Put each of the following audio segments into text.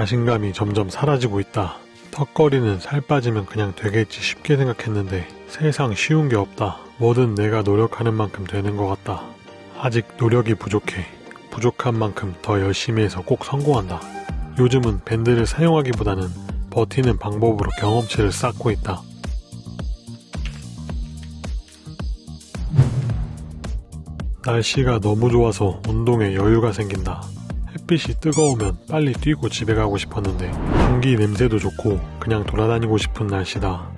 자신감이 점점 사라지고 있다. 턱걸이는 살 빠지면 그냥 되겠지 쉽게 생각했는데 세상 쉬운 게 없다. 뭐든 내가 노력하는 만큼 되는 것 같다. 아직 노력이 부족해. 부족한 만큼 더 열심히 해서 꼭 성공한다. 요즘은 밴드를 사용하기보다는 버티는 방법으로 경험치를 쌓고 있다. 날씨가 너무 좋아서 운동에 여유가 생긴다. 햇빛이 뜨거우면 빨리 뛰고 집에 가고 싶었는데 공기 냄새도 좋고 그냥 돌아다니고 싶은 날씨다.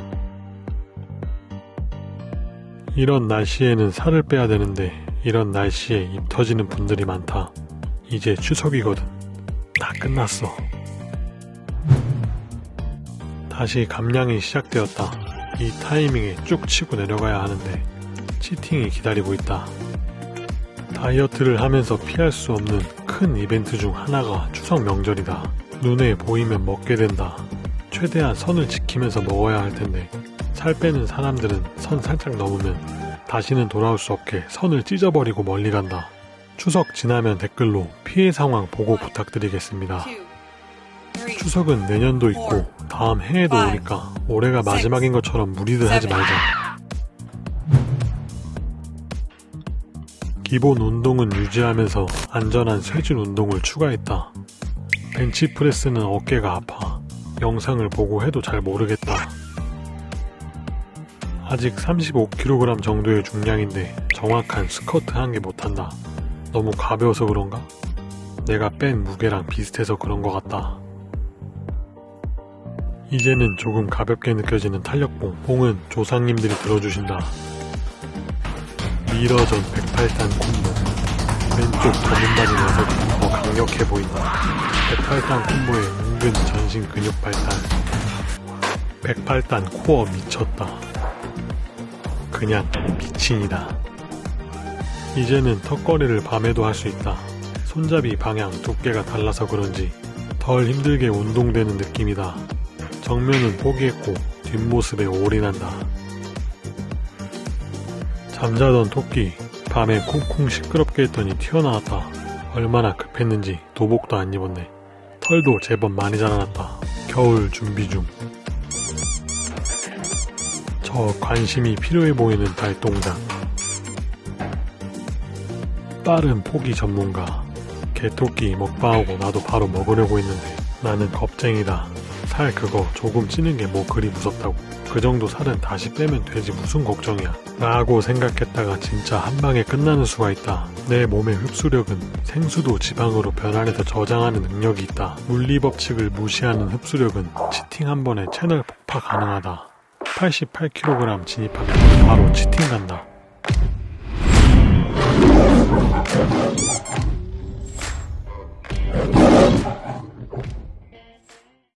이런 날씨에는 살을 빼야 되는데 이런 날씨에 입 터지는 분들이 많다. 이제 추석이거든. 다 끝났어. 다시 감량이 시작되었다. 이 타이밍에 쭉 치고 내려가야 하는데 치팅이 기다리고 있다. 다이어트를 하면서 피할 수 없는 큰 이벤트 중 하나가 추석 명절이다. 눈에 보이면 먹게 된다. 최대한 선을 지키면서 먹어야 할 텐데 살 빼는 사람들은 선 살짝 넘으면 다시는 돌아올 수 없게 선을 찢어버리고 멀리 간다. 추석 지나면 댓글로 피해 상황 보고 부탁드리겠습니다. 추석은 내년도 있고 다음 해에도 오니까 올해가 마지막인 것처럼 무리들 하지 말자. 기본 운동은 유지하면서 안전한 쇄진 운동을 추가했다. 벤치프레스는 어깨가 아파. 영상을 보고 해도 잘 모르겠다. 아직 35kg 정도의 중량인데 정확한 스쿼트 한 개 못한다. 너무 가벼워서 그런가? 내가 뺀 무게랑 비슷해서 그런 것 같다. 이제는 조금 가볍게 느껴지는 탄력봉. 봉은 조상님들이 들어주신다. 미러전 108단 콤보 왼쪽 바지 녀석이 더 강력해 보인다. 108단 콤보의 은근 전신 근육 발달 108단 코어 미쳤다. 그냥 미친이다. 이제는 턱걸이를 밤에도 할 수 있다. 손잡이 방향 두께가 달라서 그런지 덜 힘들게 운동되는 느낌이다. 정면은 포기했고 뒷모습에 올인한다. 잠자던 토끼 밤에 콩콩 시끄럽게 했더니 튀어나왔다. 얼마나 급했는지 도복도 안 입었네. 털도 제법 많이 자라났다. 겨울 준비 중. 저 관심이 필요해 보이는 발동작. 빠른 포기 전문가. 개토끼 먹방하고 나도 바로 먹으려고 했는데 나는 겁쟁이다. 살 그거 조금 찌는 게 뭐 그리 무섭다고. 그 정도 살은 다시 빼면 되지 무슨 걱정이야. 라고 생각했다가 진짜 한 방에 끝나는 수가 있다. 내 몸의 흡수력은 생수도 지방으로 변환해서 저장하는 능력이 있다. 물리법칙을 무시하는 흡수력은 치팅 한 번에 채널 폭파 가능하다. 88kg 진입하면 바로 치팅 간다.